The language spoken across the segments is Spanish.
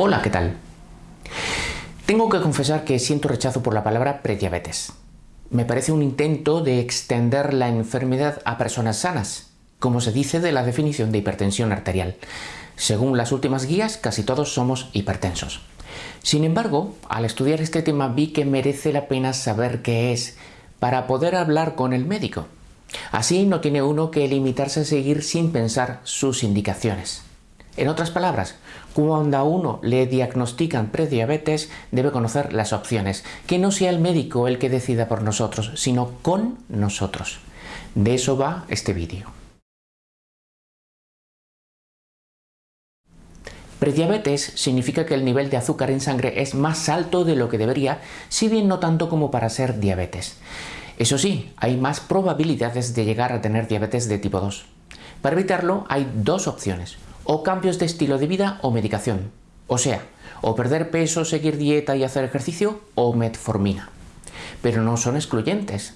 Hola, ¿qué tal? Tengo que confesar que siento rechazo por la palabra prediabetes. Me parece un intento de extender la enfermedad a personas sanas, como se dice de la definición de hipertensión arterial. Según las últimas guías, casi todos somos hipertensos. Sin embargo, al estudiar este tema vi que merece la pena saber qué es para poder hablar con el médico. Así no tiene uno que limitarse a seguir sin pensar sus indicaciones. En otras palabras, cuando a uno le diagnostican prediabetes, debe conocer las opciones, que no sea el médico el que decida por nosotros, sino con nosotros. De eso va este vídeo. Prediabetes significa que el nivel de azúcar en sangre es más alto de lo que debería, si bien no tanto como para ser diabetes. Eso sí, hay más probabilidades de llegar a tener diabetes de tipo 2. Para evitarlo hay dos opciones o cambios de estilo de vida o medicación. O sea, o perder peso, seguir dieta y hacer ejercicio o metformina. Pero no son excluyentes.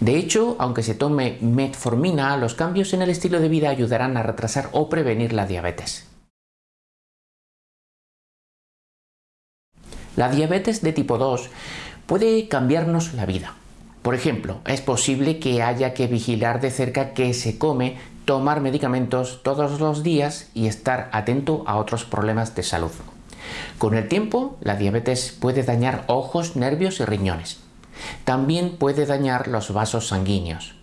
De hecho, aunque se tome metformina, los cambios en el estilo de vida ayudarán a retrasar o prevenir la diabetes. La diabetes de tipo 2 puede cambiarnos la vida. Por ejemplo, es posible que haya que vigilar de cerca qué se come tomar medicamentos todos los días y estar atento a otros problemas de salud. Con el tiempo, la diabetes puede dañar ojos, nervios y riñones. También puede dañar los vasos sanguíneos.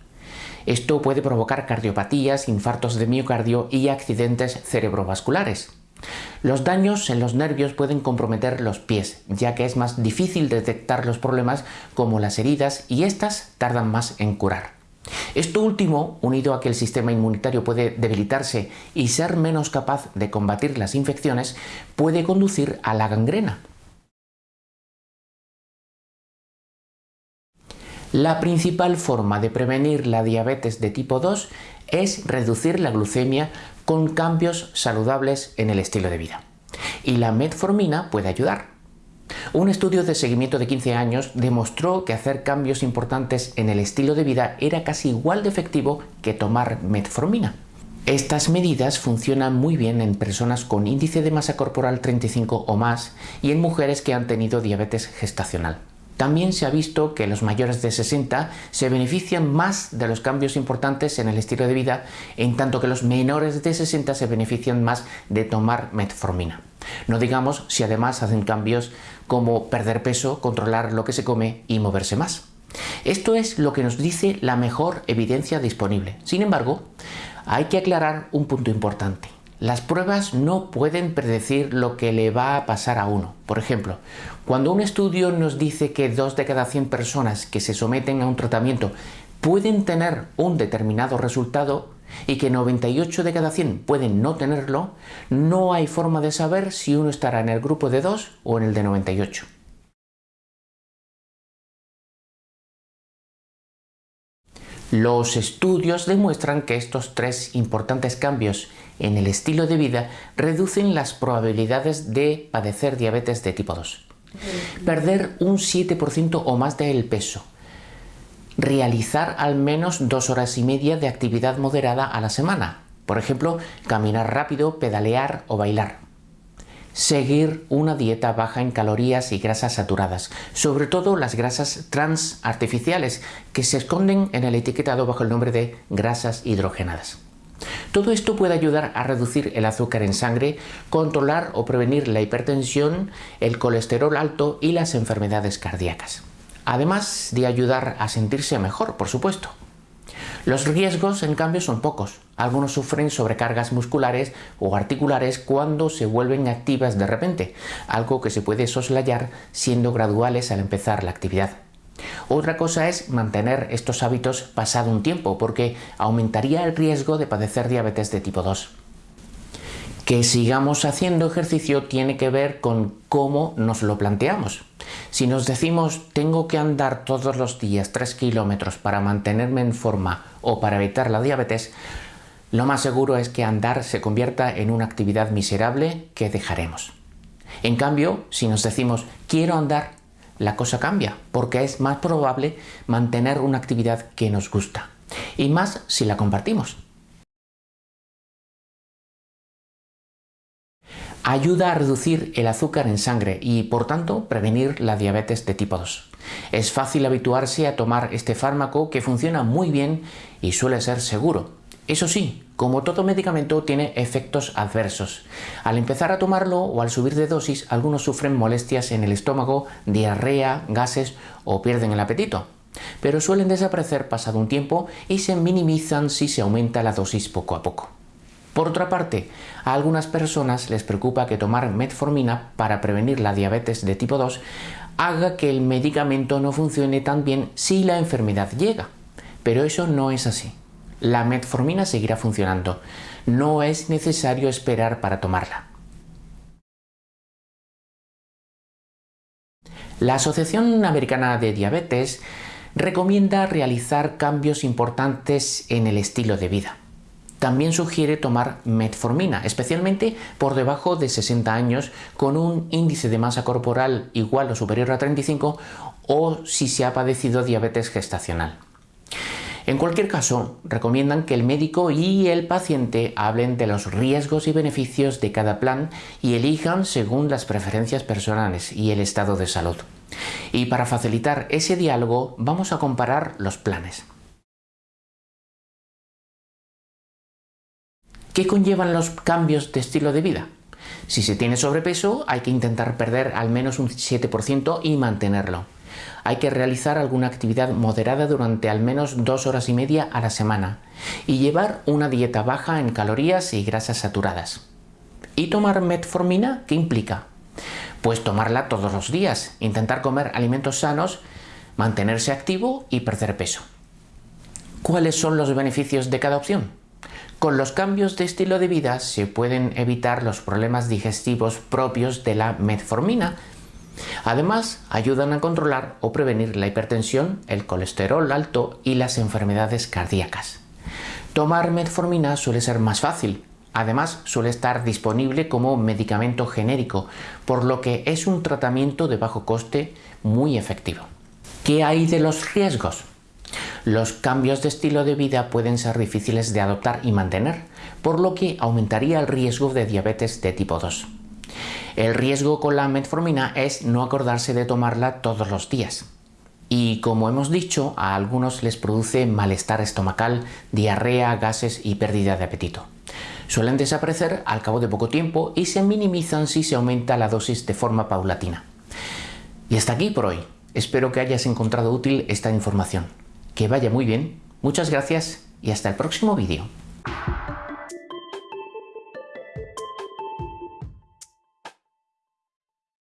Esto puede provocar cardiopatías, infartos de miocardio y accidentes cerebrovasculares. Los daños en los nervios pueden comprometer los pies, ya que es más difícil detectar los problemas como las heridas y estas tardan más en curar. Esto último, unido a que el sistema inmunitario puede debilitarse y ser menos capaz de combatir las infecciones, puede conducir a la gangrena. La principal forma de prevenir la diabetes de tipo 2 es reducir la glucemia con cambios saludables en el estilo de vida. Y la metformina puede ayudar. Un estudio de seguimiento de 15 años demostró que hacer cambios importantes en el estilo de vida era casi igual de efectivo que tomar metformina. Estas medidas funcionan muy bien en personas con índice de masa corporal 35 o más y en mujeres que han tenido diabetes gestacional. También se ha visto que los mayores de 60 se benefician más de los cambios importantes en el estilo de vida, en tanto que los menores de 60 se benefician más de tomar metformina. No digamos si además hacen cambios como perder peso, controlar lo que se come y moverse más. Esto es lo que nos dice la mejor evidencia disponible. Sin embargo, hay que aclarar un punto importante. Las pruebas no pueden predecir lo que le va a pasar a uno. Por ejemplo, cuando un estudio nos dice que dos de cada 100 personas que se someten a un tratamiento pueden tener un determinado resultado, y que 98 de cada 100 pueden no tenerlo, no hay forma de saber si uno estará en el grupo de 2 o en el de 98. Los estudios demuestran que estos tres importantes cambios en el estilo de vida reducen las probabilidades de padecer diabetes de tipo 2. Perder un 7% o más del peso, realizar al menos dos horas y media de actividad moderada a la semana. Por ejemplo, caminar rápido, pedalear o bailar. Seguir una dieta baja en calorías y grasas saturadas, sobre todo las grasas trans artificiales que se esconden en el etiquetado bajo el nombre de grasas hidrogenadas. Todo esto puede ayudar a reducir el azúcar en sangre, controlar o prevenir la hipertensión, el colesterol alto y las enfermedades cardíacas además de ayudar a sentirse mejor, por supuesto. Los riesgos, en cambio, son pocos. Algunos sufren sobrecargas musculares o articulares cuando se vuelven activas de repente, algo que se puede soslayar siendo graduales al empezar la actividad. Otra cosa es mantener estos hábitos pasado un tiempo, porque aumentaría el riesgo de padecer diabetes de tipo 2. Que sigamos haciendo ejercicio tiene que ver con cómo nos lo planteamos. Si nos decimos tengo que andar todos los días 3 kilómetros para mantenerme en forma o para evitar la diabetes, lo más seguro es que andar se convierta en una actividad miserable que dejaremos. En cambio, si nos decimos quiero andar, la cosa cambia, porque es más probable mantener una actividad que nos gusta, y más si la compartimos. Ayuda a reducir el azúcar en sangre y, por tanto, prevenir la diabetes de tipo 2. Es fácil habituarse a tomar este fármaco que funciona muy bien y suele ser seguro. Eso sí, como todo medicamento tiene efectos adversos. Al empezar a tomarlo o al subir de dosis, algunos sufren molestias en el estómago, diarrea, gases o pierden el apetito. Pero suelen desaparecer pasado un tiempo y se minimizan si se aumenta la dosis poco a poco. Por otra parte, a algunas personas les preocupa que tomar metformina para prevenir la diabetes de tipo 2 haga que el medicamento no funcione tan bien si la enfermedad llega. Pero eso no es así. La metformina seguirá funcionando. No es necesario esperar para tomarla. La Asociación Americana de Diabetes recomienda realizar cambios importantes en el estilo de vida. También sugiere tomar metformina, especialmente por debajo de 60 años con un índice de masa corporal igual o superior a 35 o si se ha padecido diabetes gestacional. En cualquier caso, recomiendan que el médico y el paciente hablen de los riesgos y beneficios de cada plan y elijan según las preferencias personales y el estado de salud. Y para facilitar ese diálogo vamos a comparar los planes. ¿Qué conllevan los cambios de estilo de vida? Si se tiene sobrepeso, hay que intentar perder al menos un 7% y mantenerlo. Hay que realizar alguna actividad moderada durante al menos dos horas y media a la semana y llevar una dieta baja en calorías y grasas saturadas. ¿Y tomar metformina qué implica? Pues tomarla todos los días, intentar comer alimentos sanos, mantenerse activo y perder peso. ¿Cuáles son los beneficios de cada opción? Con los cambios de estilo de vida se pueden evitar los problemas digestivos propios de la metformina. Además, ayudan a controlar o prevenir la hipertensión, el colesterol alto y las enfermedades cardíacas. Tomar metformina suele ser más fácil. Además, suele estar disponible como medicamento genérico, por lo que es un tratamiento de bajo coste muy efectivo. ¿Qué hay de los riesgos? Los cambios de estilo de vida pueden ser difíciles de adoptar y mantener, por lo que aumentaría el riesgo de diabetes de tipo 2. El riesgo con la metformina es no acordarse de tomarla todos los días. Y como hemos dicho, a algunos les produce malestar estomacal, diarrea, gases y pérdida de apetito. Suelen desaparecer al cabo de poco tiempo y se minimizan si se aumenta la dosis de forma paulatina. Y hasta aquí por hoy. Espero que hayas encontrado útil esta información. Que vaya muy bien, muchas gracias y hasta el próximo vídeo.